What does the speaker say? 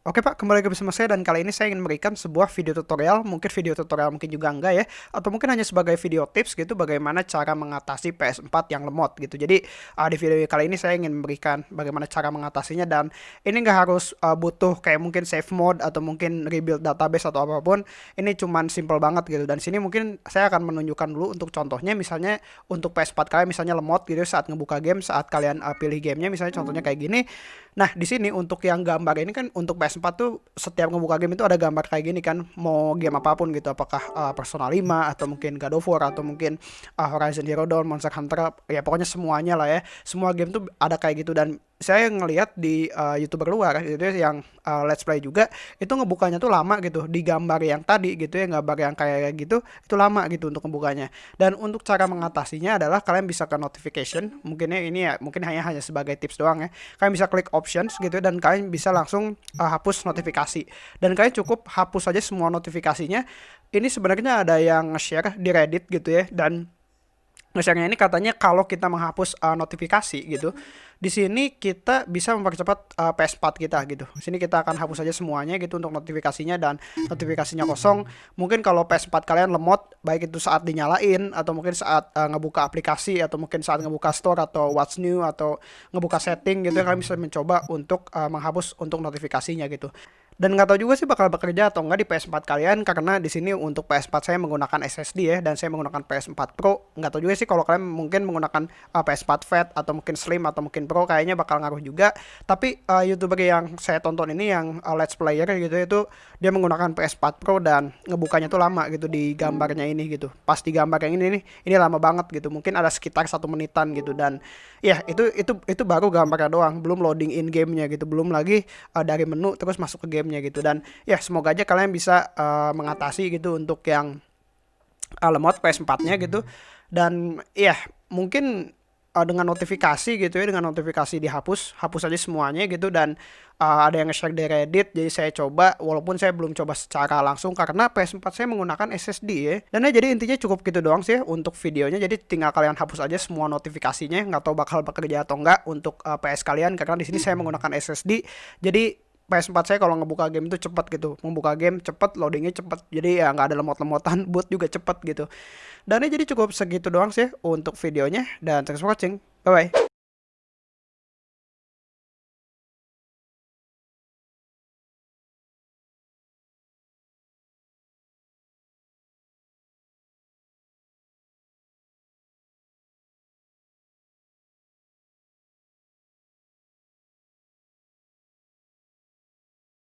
Oke Pak, kembali lagi bersama saya dan kali ini saya ingin memberikan sebuah video tutorial, mungkin video tutorial mungkin juga enggak ya, atau mungkin hanya sebagai video tips gitu bagaimana cara mengatasi PS4 yang lemot gitu. Jadi uh, di video kali ini saya ingin memberikan bagaimana cara mengatasinya dan ini nggak harus uh, butuh kayak mungkin save mode atau mungkin rebuild database atau apa pun. Ini cuman simple banget gitu dan sini mungkin saya akan menunjukkan dulu untuk contohnya misalnya untuk PS4 kalian misalnya lemot gitu saat ngebuka game saat kalian uh, pilih gamenya misalnya contohnya kayak gini. Nah di sini untuk yang gambar ini kan untuk PS PS4 tuh setiap ngebuka game itu ada gambar kayak gini kan mau game apa pun gitu apakah uh, Persona 5 atau mungkin God of War atau mungkin uh, Horizon Zero Dawn Monster Hunter ya pokoknya semuanya lah ya. Semua game tuh ada kayak gitu dan saya ngelihat di uh, youtuber luar gitu ya yang uh, let's play juga itu ngebukanya tuh lama gitu di gambar yang tadi gitu ya gambar yang kayak gitu itu lama gitu untuk ngebukanya. Dan untuk cara mengatasinya adalah kalian bisa ke notification mungkinnya ini ya mungkin hanya hanya sebagai tips doang ya. Kalian bisa klik options gitu dan kalian bisa langsung uh, hapus notifikasi. Dan kalian cukup hapus aja semua notifikasinya. Ini sebenarnya ada yang share di Reddit gitu ya dan nge-share ini katanya kalau kita menghapus uh, notifikasi gitu di sini kita bisa mempercepat uh, PS4 kita gitu. Di sini kita akan hapus saja semuanya gitu untuk notifikasinya dan notifikasinya kosong. Mungkin kalau PS4 kalian lemot baik itu saat dinyalain atau mungkin saat uh, ngebuka aplikasi atau mungkin saat ngebuka store atau what's new atau ngebuka setting gitu kalian bisa mencoba untuk uh, menghapus untuk notifikasinya gitu dan nggak tahu juga sih bakal bekerja atau enggak di PS4 kalian karena di sini untuk PS4 saya menggunakan SSD ya dan saya menggunakan PS4 Pro. Nggak tahu juga sih kalau kalian mungkin menggunakan uh, PS4 Fat atau mungkin Slim atau mungkin Pro kayaknya bakal ngaruh juga. Tapi uh, youtuber yang saya tonton ini yang uh, Let's Player gitu itu dia menggunakan PS4 Pro dan ngebukanya tuh lama gitu di gambarnya ini gitu. Pas di gambar yang ini nih ini lama banget gitu mungkin ada sekitar satu menitan gitu. Dan ya itu itu itu baru gambarnya doang belum loading in gamenya gitu belum lagi uh, dari menu terus masuk ke game gamenya gitu. Dan ya semoga aja kalian bisa uh, mengatasi gitu untuk yang uh, lemot PS4-nya gitu. Dan ya mungkin uh, dengan notifikasi gitu ya dengan notifikasi dihapus hapus aja semuanya gitu. Dan uh, ada yang share di Reddit jadi saya coba walaupun saya belum coba secara langsung karena PS4 saya menggunakan SSD ya. Dan ya jadi intinya cukup gitu doang sih untuk videonya. Jadi tinggal kalian hapus aja semua notifikasinya nggak tahu bakal bekerja atau enggak untuk uh, PS kalian karena di sini saya menggunakan SSD jadi PS4 saya kalau ngebuka game itu cepet gitu. Membuka game cepet loadingnya cepet. Jadi ya nggak ada lemot-lemotan boot juga cepet gitu. Dan ini jadi cukup segitu doang sih untuk videonya. Dan thanks for watching. Bye bye